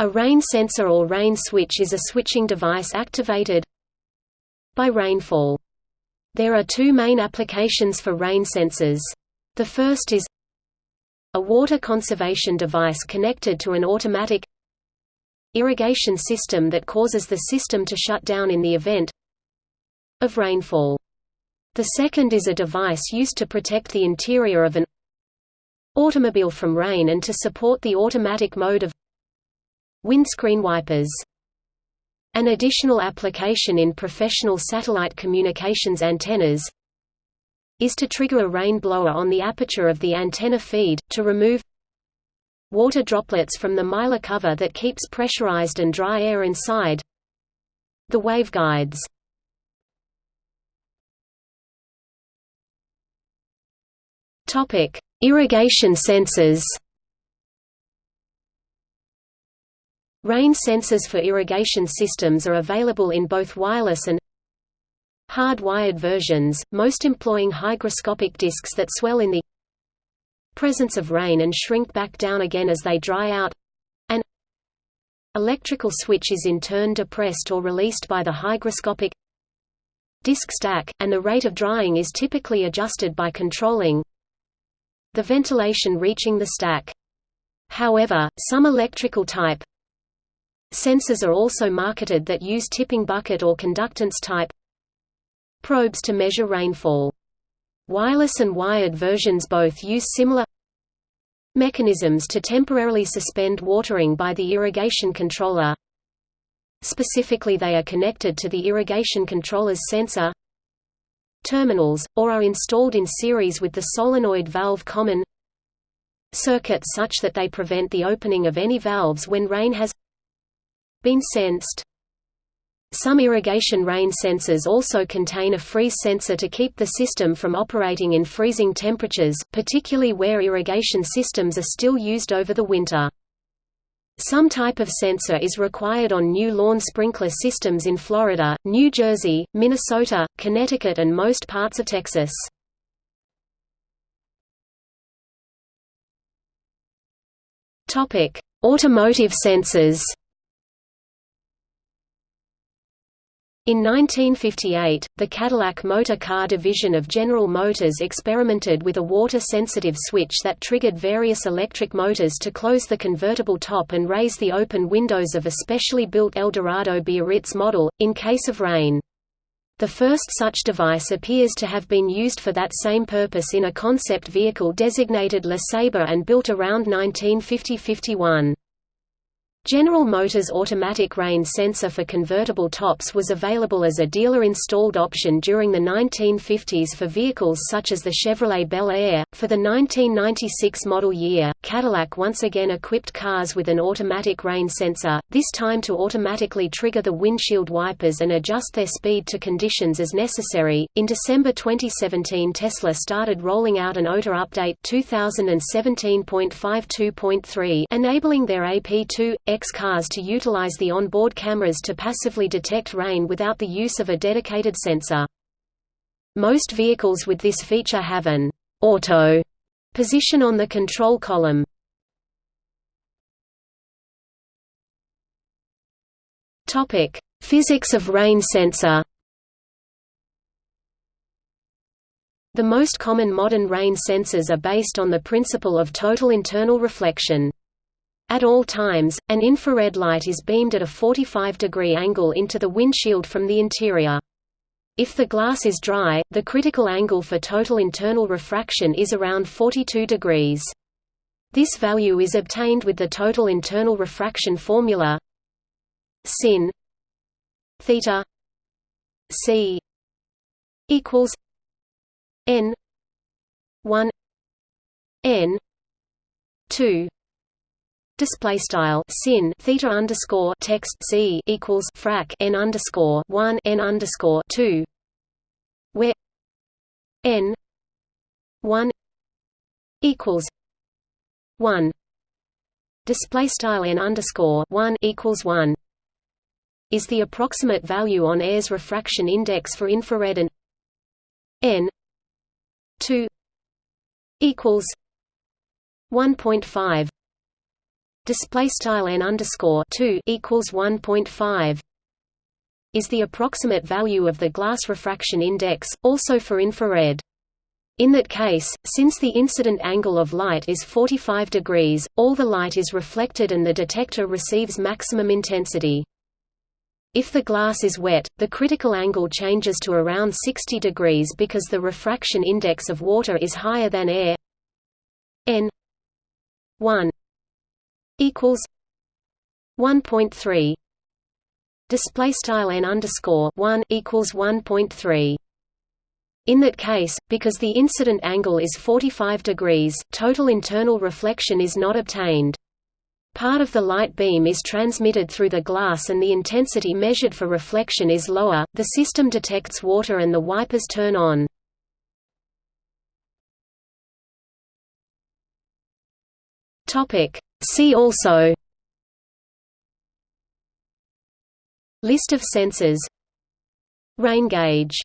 A rain sensor or rain switch is a switching device activated by rainfall. There are two main applications for rain sensors. The first is a water conservation device connected to an automatic irrigation system that causes the system to shut down in the event of rainfall. The second is a device used to protect the interior of an automobile from rain and to support the automatic mode of windscreen wipers. An additional application in professional satellite communications antennas is to trigger a rain blower on the aperture of the antenna feed, to remove water droplets from the mylar cover that keeps pressurized and dry air inside the waveguides. Irrigation sensors Rain sensors for irrigation systems are available in both wireless and hard-wired versions, most employing hygroscopic discs that swell in the presence of rain and shrink back down again as they dry out. An electrical switch is in turn depressed or released by the hygroscopic disc stack, and the rate of drying is typically adjusted by controlling the ventilation reaching the stack. However, some electrical type Sensors are also marketed that use tipping bucket or conductance type probes to measure rainfall. Wireless and wired versions both use similar mechanisms to temporarily suspend watering by the irrigation controller. Specifically they are connected to the irrigation controller's sensor terminals, or are installed in series with the solenoid valve common circuit such that they prevent the opening of any valves when rain has been sensed. Some irrigation rain sensors also contain a freeze sensor to keep the system from operating in freezing temperatures, particularly where irrigation systems are still used over the winter. Some type of sensor is required on new lawn sprinkler systems in Florida, New Jersey, Minnesota, Connecticut and most parts of Texas. Automotive sensors In 1958, the Cadillac Motor Car division of General Motors experimented with a water-sensitive switch that triggered various electric motors to close the convertible top and raise the open windows of a specially built Eldorado Biarritz model, in case of rain. The first such device appears to have been used for that same purpose in a concept vehicle designated LeSabre and built around 1950–51. General Motors automatic rain sensor for convertible tops was available as a dealer-installed option during the 1950s for vehicles such as the Chevrolet Bel Air. For the 1996 model year, Cadillac once again equipped cars with an automatic rain sensor, this time to automatically trigger the windshield wipers and adjust their speed to conditions as necessary. In December 2017, Tesla started rolling out an OTA update 2017.52.3 enabling their AP2 X cars to utilize the onboard cameras to passively detect rain without the use of a dedicated sensor. Most vehicles with this feature have an auto position on the control column. Topic: Physics of rain sensor. The most common modern rain sensors are based on the principle of total internal reflection. At all times, an infrared light is beamed at a 45 degree angle into the windshield from the interior. If the glass is dry, the critical angle for total internal refraction is around 42 degrees. This value is obtained with the total internal refraction formula sin theta c equals n 1 n 2 Display style sin theta underscore text c equals frac n underscore one n underscore two, where n one equals one. Display style n underscore one equals one. Is the approximate value on air's refraction index for infrared and n two equals one point five display style n underscore 2 equals 1.5 is the approximate value of the glass refraction index, also for infrared. In that case, since the incident angle of light is 45 degrees, all the light is reflected and the detector receives maximum intensity. If the glass is wet, the critical angle changes to around 60 degrees because the refraction index of water is higher than air n 1 equals 1.3 display style n underscore 1 equals 1.3 in that case, because the incident angle is 45 degrees, total internal reflection is not obtained. Part of the light beam is transmitted through the glass and the intensity measured for reflection is lower, the system detects water and the wipers turn on. See also List of sensors Rain gauge